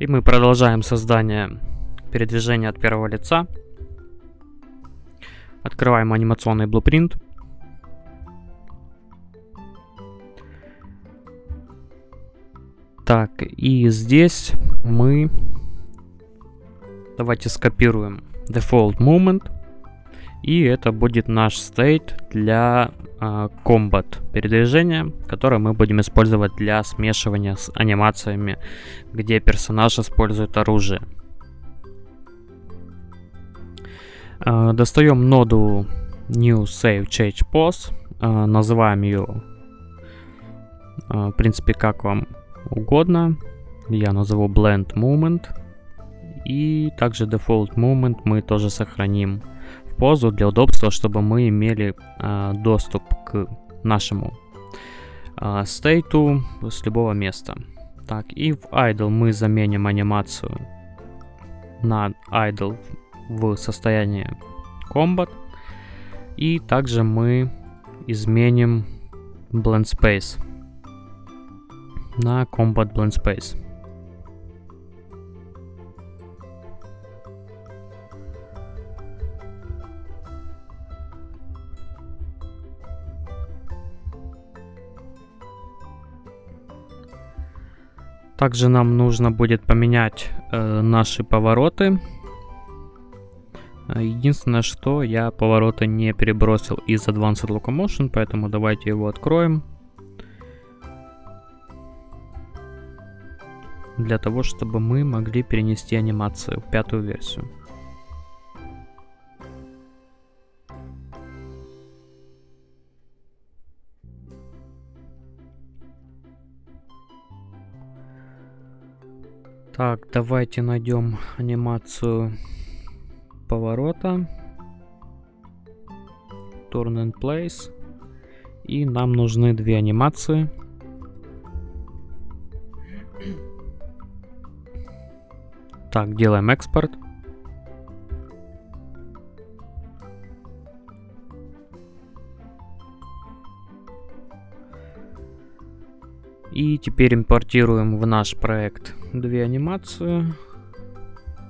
И мы продолжаем создание передвижения от первого лица. Открываем анимационный блупринт. Так, и здесь мы... Давайте скопируем default movement. И это будет наш state для э, combat передвижения, которое мы будем использовать для смешивания с анимациями, где персонаж использует оружие. Э, достаем ноду new save change pose, э, называем ее, э, в принципе, как вам угодно. Я назову blend moment. И также default moment мы тоже сохраним позу для удобства, чтобы мы имели э, доступ к нашему э, стейту с любого места. Так, и в idle мы заменим анимацию на idle в состоянии combat. И также мы изменим blend space на Combat Blend Space. Также нам нужно будет поменять э, наши повороты. Единственное, что я повороты не перебросил из Advanced Locomotion, поэтому давайте его откроем. для того, чтобы мы могли перенести анимацию в пятую версию. Так, давайте найдем анимацию поворота. Turn and Place. И нам нужны две анимации. Так, делаем экспорт. И теперь импортируем в наш проект две анимации.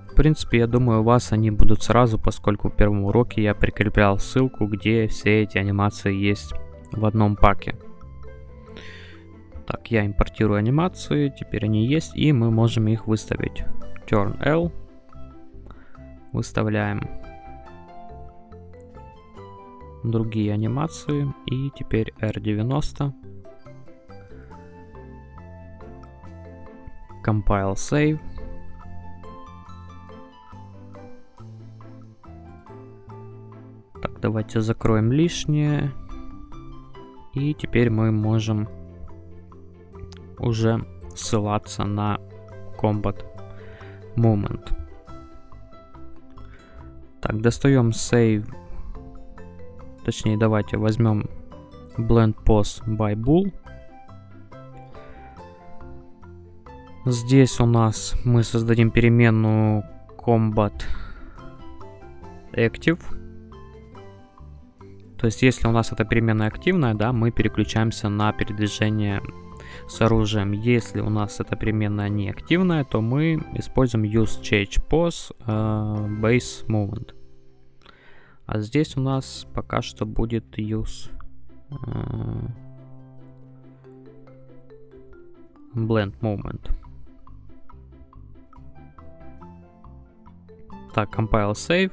В принципе, я думаю, у вас они будут сразу, поскольку в первом уроке я прикреплял ссылку, где все эти анимации есть в одном паке. Так, я импортирую анимации, теперь они есть, и мы можем их выставить turn L. Выставляем другие анимации. И теперь R90. Compile Save. Так, давайте закроем лишнее. И теперь мы можем уже ссылаться на Combat moment. Так, достаем save. Точнее, давайте возьмем blend pose by bull. Здесь у нас мы создадим переменную combat active. То есть, если у нас эта переменная активная, да, мы переключаемся на передвижение с оружием. Если у нас эта переменная не активная, то мы используем use change pose uh, base movement. А здесь у нас пока что будет use uh, blend movement. Так, compile save.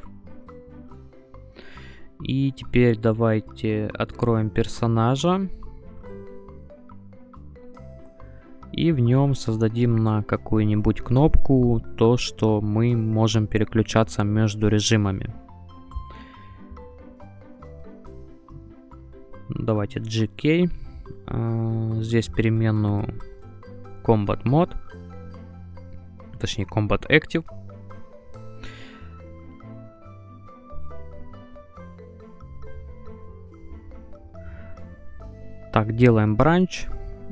И теперь давайте откроем персонажа. и в нем создадим на какую-нибудь кнопку то, что мы можем переключаться между режимами. Давайте GK. А, здесь переменную Combat Mode. Точнее Combat Active. Так, делаем бранч.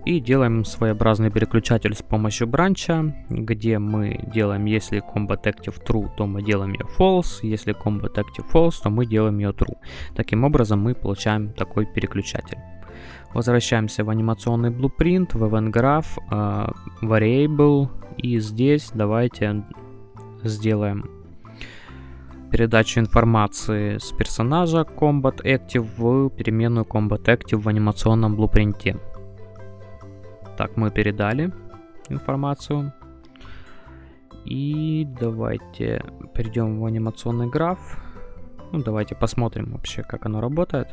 И делаем своеобразный переключатель с помощью бранча, где мы делаем, если combat active true, то мы делаем ее false, если combat active false, то мы делаем ее true. Таким образом мы получаем такой переключатель. Возвращаемся в анимационный blueprint, в event graph, uh, variable И здесь давайте сделаем передачу информации с персонажа Combat Active в переменную Combat Active в анимационном блупринте. Так, мы передали информацию. И давайте перейдем в анимационный граф. Ну, давайте посмотрим вообще, как оно работает.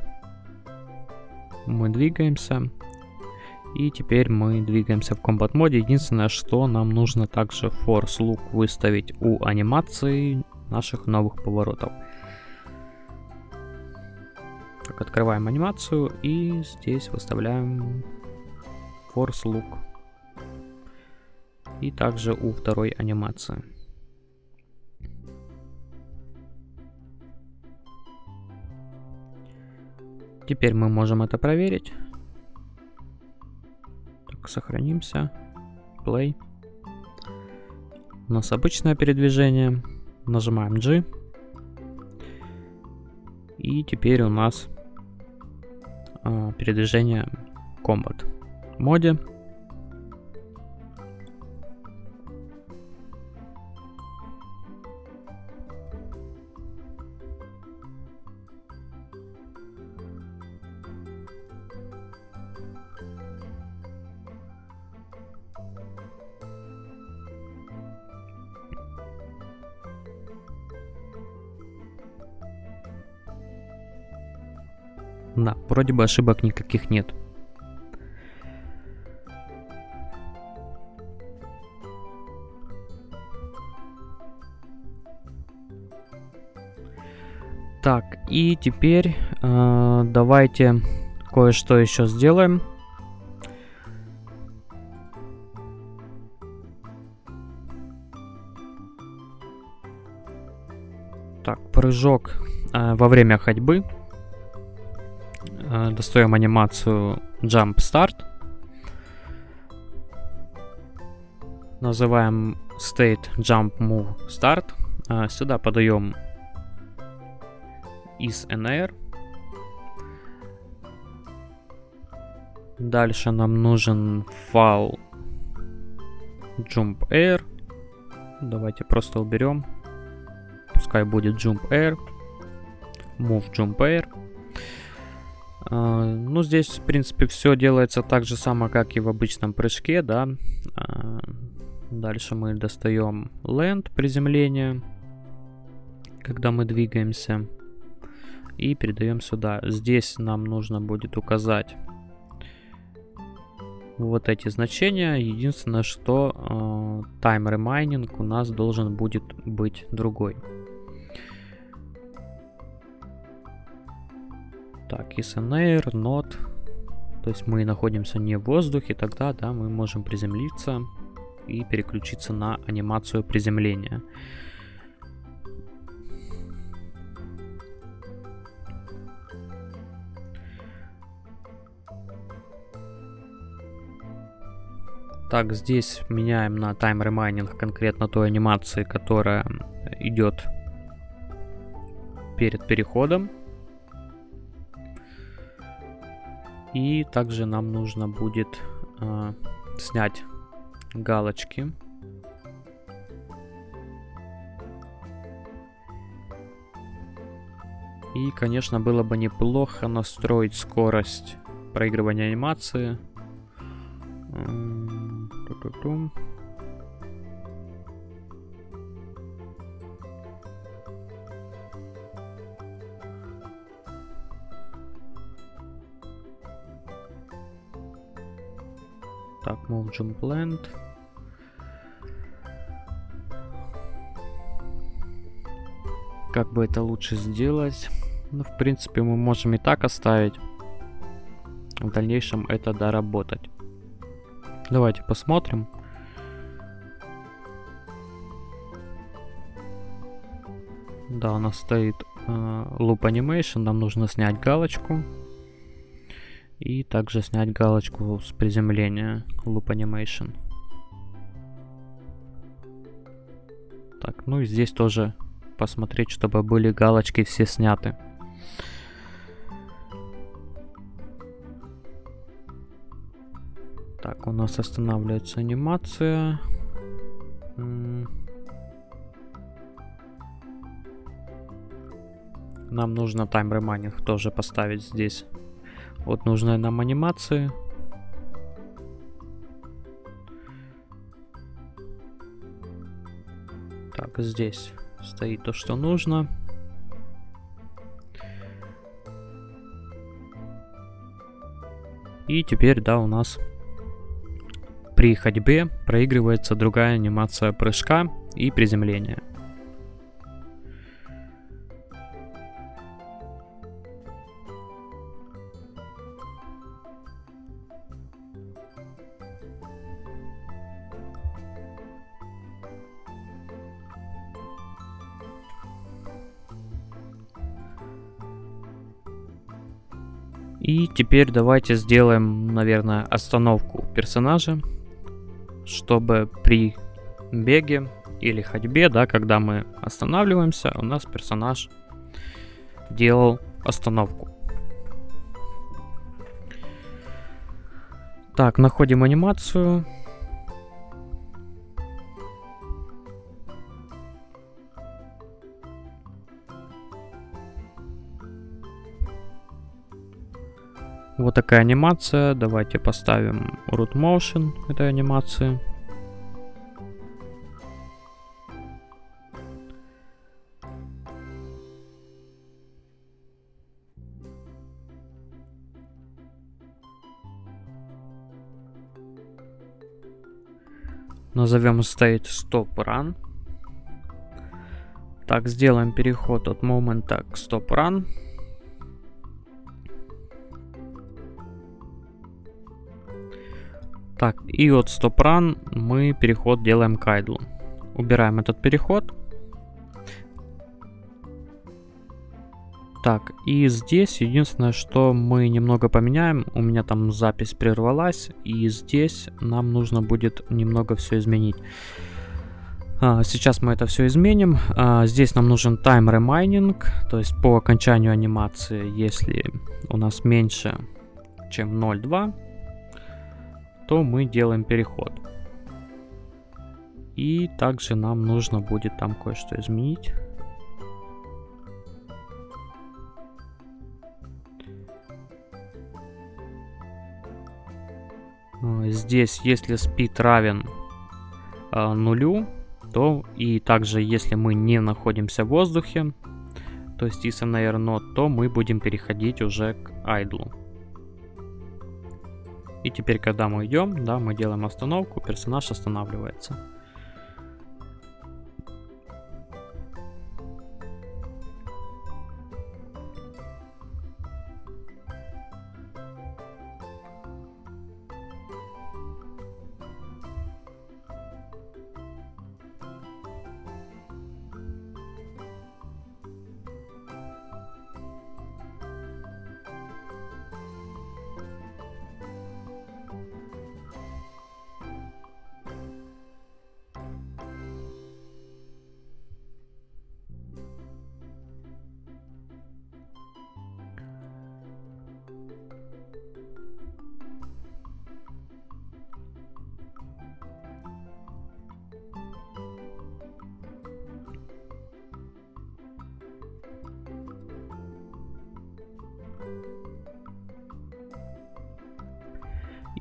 Мы двигаемся. И теперь мы двигаемся в комбат моде. Единственное, что нам нужно также force look выставить у анимации наших новых поворотов. Так, открываем анимацию и здесь выставляем force look. И также у второй анимации. Теперь мы можем это проверить. Так, сохранимся. Play. У нас обычное передвижение. Нажимаем G. И теперь у нас э, передвижение Combat моде. Да, вроде бы ошибок никаких нет. Так, и теперь э, давайте кое-что еще сделаем. Так, прыжок э, во время ходьбы. Достаем анимацию Jump Start. Называем State Jump Move Start. Э, сюда подаем is NR. Дальше нам нужен файл jump air. Давайте просто уберем. Пускай будет jump air. Move jump air. Uh, ну, здесь, в принципе, все делается так же само, как и в обычном прыжке, да. Uh, дальше мы достаем land, приземление, когда мы двигаемся и передаем сюда. Здесь нам нужно будет указать вот эти значения. Единственное, что э, time remaining у нас должен будет быть другой. Так, an air, not. То есть мы находимся не в воздухе, тогда да, мы можем приземлиться и переключиться на анимацию приземления. Так, здесь меняем на Remaining конкретно той анимации, которая идет перед переходом. И также нам нужно будет э, снять галочки. И, конечно, было бы неплохо настроить скорость проигрывания анимации. Так, move jump land. Как бы это лучше сделать? Ну, в принципе, мы можем и так оставить. В дальнейшем это доработать. Давайте посмотрим. Да, у нас стоит э, Loop Animation. Нам нужно снять галочку. И также снять галочку с приземления Loop Animation. Так, ну и здесь тоже посмотреть, чтобы были галочки все сняты. Так, у нас останавливается анимация. Нам нужно тайм ремайнинг тоже поставить здесь. Вот нужные нам анимации. Так, здесь стоит то, что нужно. И теперь, да, у нас при ходьбе проигрывается другая анимация прыжка и приземления. И теперь давайте сделаем, наверное, остановку персонажа, чтобы при беге или ходьбе, да, когда мы останавливаемся, у нас персонаж делал остановку. Так, находим анимацию. Вот такая анимация. Давайте поставим root motion этой анимации. Назовем state stop run. Так, сделаем переход от момента к stop run. Так, и от StopRun мы переход делаем к idle. Убираем этот переход. Так, и здесь единственное, что мы немного поменяем. У меня там запись прервалась, и здесь нам нужно будет немного все изменить. А, сейчас мы это все изменим. А, здесь нам нужен time remaining, то есть по окончанию анимации, если у нас меньше, чем 0.2, то мы делаем переход. И также нам нужно будет там кое-что изменить. А, здесь, если speed равен э, нулю, то и также, если мы не находимся в воздухе, то есть air node, то мы будем переходить уже к idle. И теперь, когда мы идем, да, мы делаем остановку, персонаж останавливается.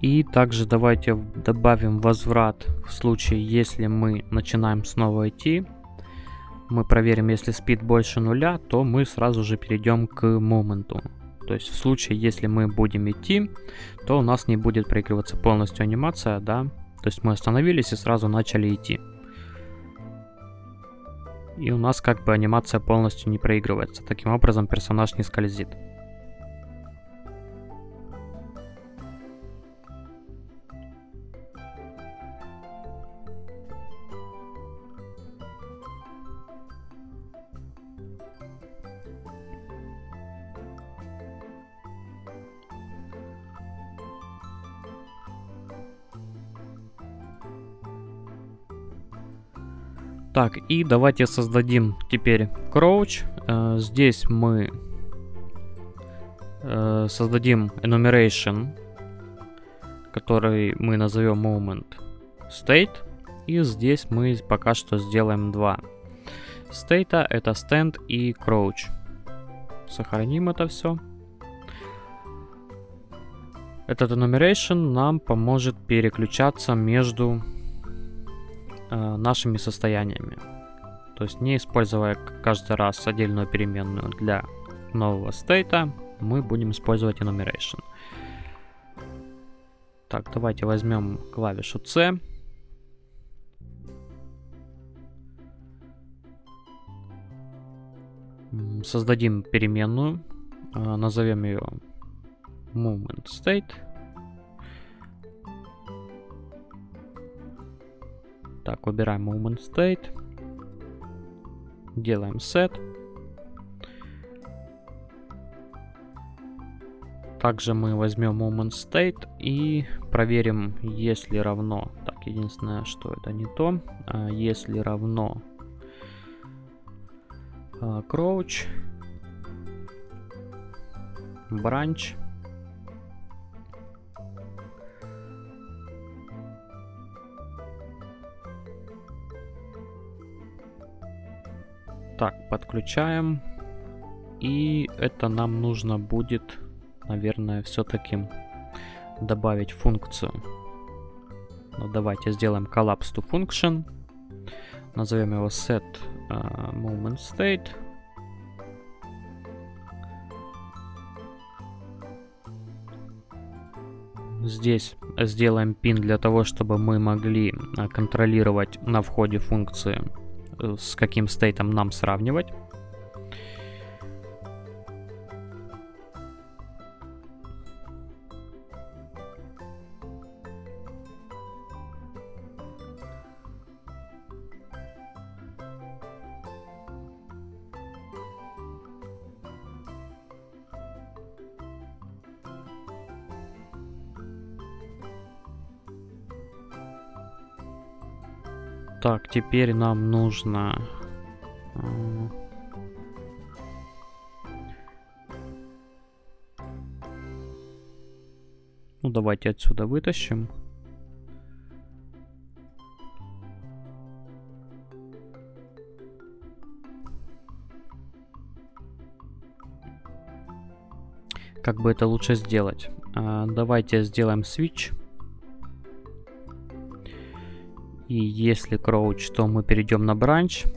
И также давайте добавим возврат в случае, если мы начинаем снова идти. Мы проверим, если спид больше нуля, то мы сразу же перейдем к моменту. То есть в случае, если мы будем идти, то у нас не будет проигрываться полностью анимация, да. То есть мы остановились и сразу начали идти. И у нас как бы анимация полностью не проигрывается. Таким образом персонаж не скользит. Так, и давайте создадим теперь crouch. Э, здесь мы э, создадим enumeration, который мы назовем moment state. И здесь мы пока что сделаем два. Стейта это stand и crouch. Сохраним это все. Этот enumeration нам поможет переключаться между э, нашими состояниями. То есть не используя каждый раз отдельную переменную для нового стейта, мы будем использовать enumeration. Так, давайте возьмем клавишу C. Создадим переменную, э, назовем ее movement state. Так, выбираем movement state. Делаем set. Также мы возьмем moment state и проверим, если равно. Так, единственное, что это не то. А, если равно а, crouch branch Так, подключаем. И это нам нужно будет, наверное, все-таки добавить функцию. Ну, давайте сделаем collapse to function. Назовем его set uh, moment state. Здесь сделаем pin для того, чтобы мы могли а, контролировать на входе функции Э, с каким стейтом нам сравнивать. Так, теперь нам нужно... Э, ну, давайте отсюда вытащим. Как бы это лучше сделать? А, давайте сделаем switch. И если crouch, то мы перейдем на branch.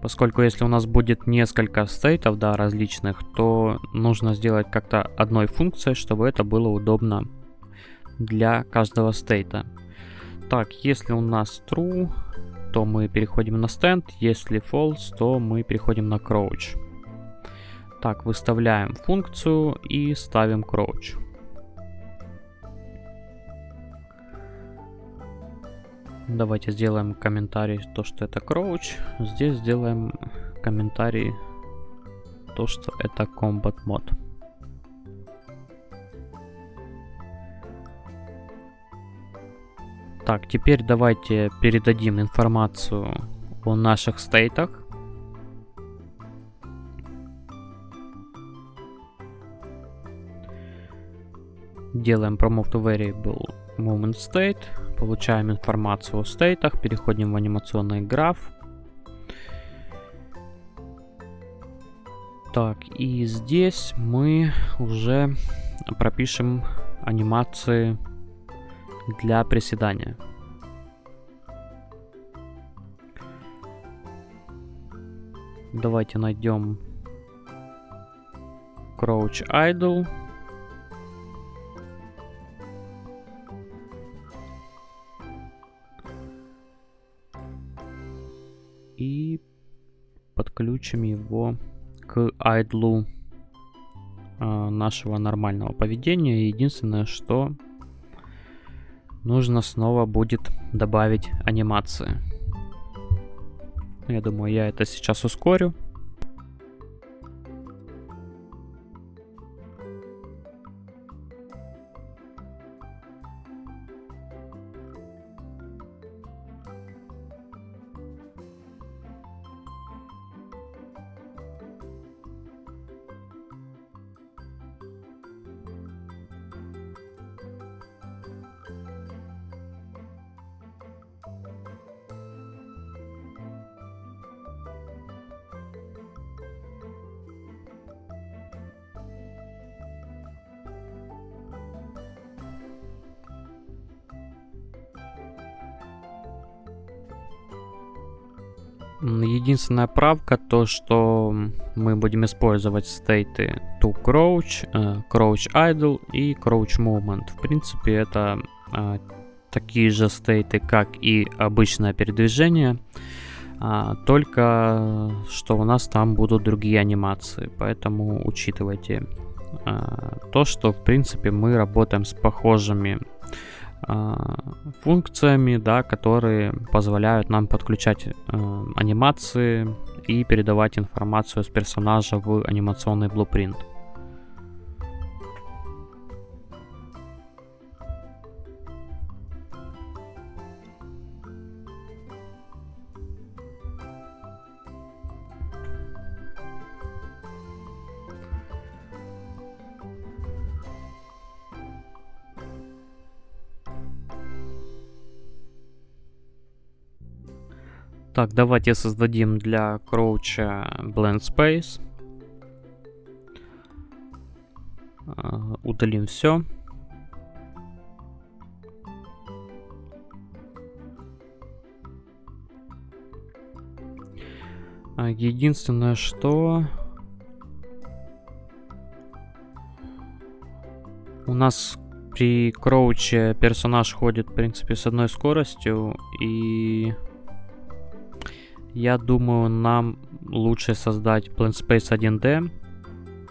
Поскольку если у нас будет несколько стейтов, да, различных, то нужно сделать как-то одной функцией, чтобы это было удобно для каждого стейта. Так, если у нас true, то мы переходим на stand, если false, то мы переходим на crouch. Так, выставляем функцию и ставим crouch. Давайте сделаем комментарий, то, что это Crouch. Здесь сделаем комментарий, то, что это Combat мод. Так, теперь давайте передадим информацию о наших стейтах. Делаем promote to variable moment state. Получаем информацию о стейтах, переходим в анимационный граф. Так, и здесь мы уже пропишем анимации для приседания. Давайте найдем Crouch Idle. Подключим его к айдлу э, нашего нормального поведения. Единственное, что нужно снова будет добавить анимации. Я думаю, я это сейчас ускорю. Единственная правка то, что мы будем использовать стейты to crouch, э, crouch idle и crouch movement. В принципе, это э, такие же стейты, как и обычное передвижение, а, только что у нас там будут другие анимации, поэтому учитывайте а, то, что в принципе мы работаем с похожими а, функциями, да, которые позволяют нам подключать э, анимации и передавать информацию с персонажа в анимационный блупринт. Так, давайте создадим для кроуча blend space. Uh, удалим все. Uh, единственное, что у нас при кроуче персонаж ходит, в принципе, с одной скоростью и я думаю, нам лучше создать Blend Space 1D.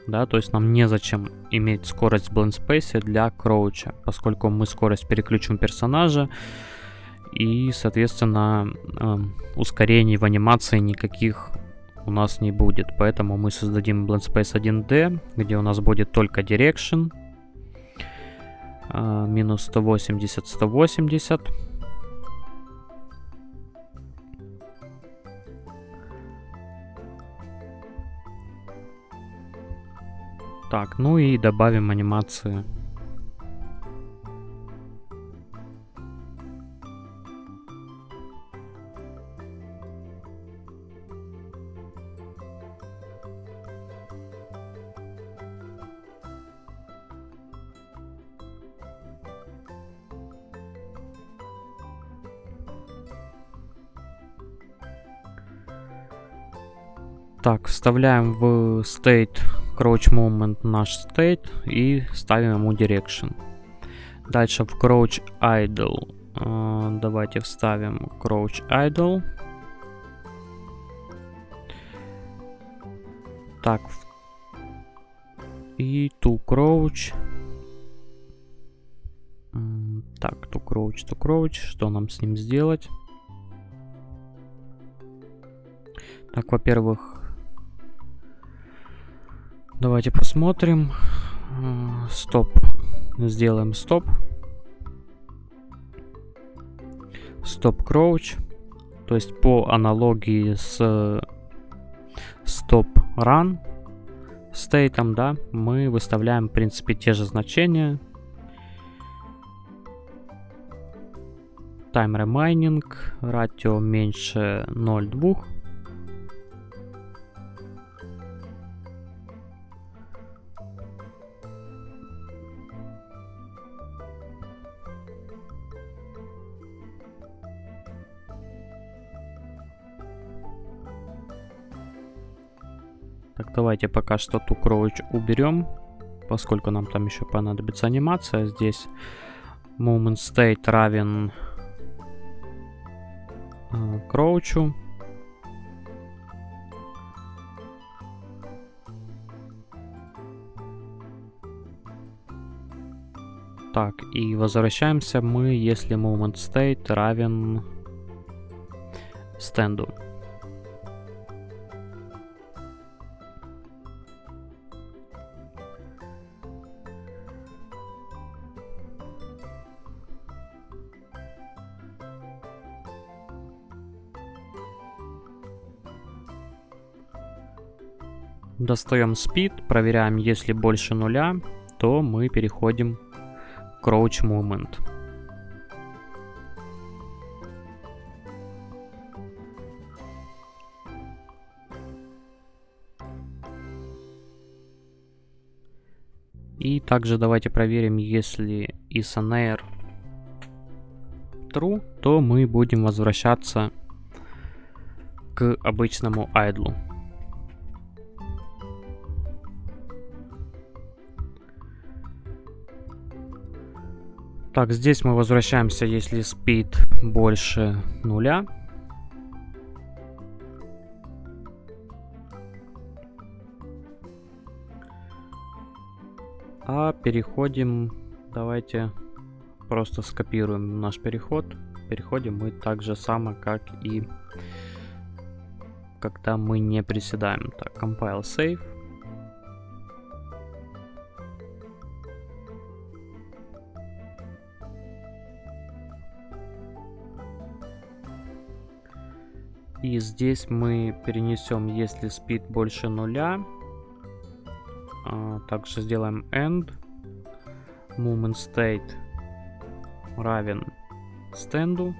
Да, то есть нам незачем иметь скорость в Blend Space для кроуча, поскольку мы скорость переключим персонажа. И, соответственно, э, ускорений в анимации никаких у нас не будет. Поэтому мы создадим Blend Space 1D, где у нас будет только Direction. Э, минус 180, 180. Так, ну и добавим анимации. Так, вставляем в state crouch movement наш state и ставим ему direction. Дальше в crouch idle э, давайте вставим crouch idle. Так. И to crouch. Так, to crouch, to crouch. Что нам с ним сделать? Так, во-первых, Давайте посмотрим. Э, стоп. Сделаем стоп. Стоп кроуч. То есть по аналогии с стоп run стейтом, да, мы выставляем, в принципе, те же значения. Time remaining, ратио меньше 0,2. Давайте пока что ту крович уберем, поскольку нам там еще понадобится анимация. Здесь moment state равен э, кроучу. Так, и возвращаемся мы, если moment state равен стенду. Достаем speed, проверяем, если больше нуля, то мы переходим к crouch movement. И также давайте проверим, если isOnair true, то мы будем возвращаться к обычному айдлу. Так, здесь мы возвращаемся, если speed больше нуля. А переходим, давайте просто скопируем наш переход. Переходим мы так же само, как и когда мы не приседаем. Так, compile save. И здесь мы перенесем, если speed больше нуля, а, также сделаем end movement state равен стенду,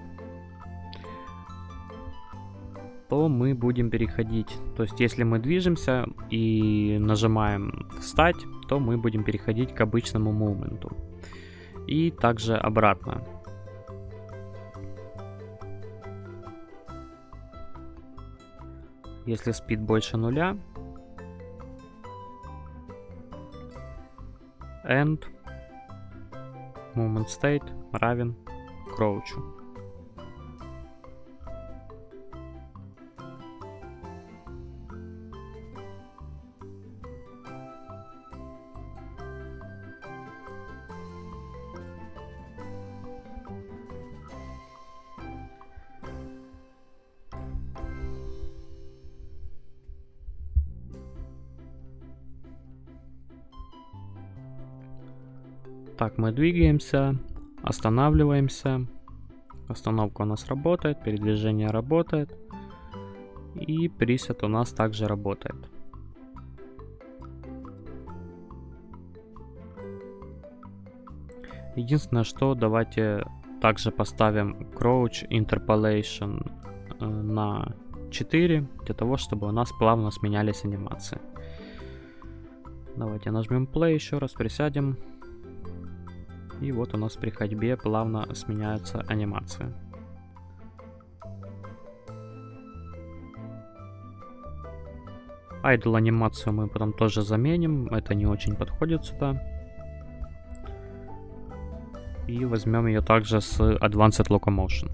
то мы будем переходить. То есть, если мы движемся и нажимаем встать, то мы будем переходить к обычному мувменту. И также обратно. Если speed больше нуля, end movement state равен crouch. Так, мы двигаемся, останавливаемся. Остановка у нас работает, передвижение работает. И пресет у нас также работает. Единственное, что давайте также поставим Crouch Interpolation э, на 4, для того, чтобы у нас плавно сменялись анимации. Давайте нажмем Play еще раз, присядем. И вот у нас при ходьбе плавно сменяются анимации. Idle анимацию мы потом тоже заменим, это не очень подходит сюда. И возьмем ее также с Advanced Locomotion.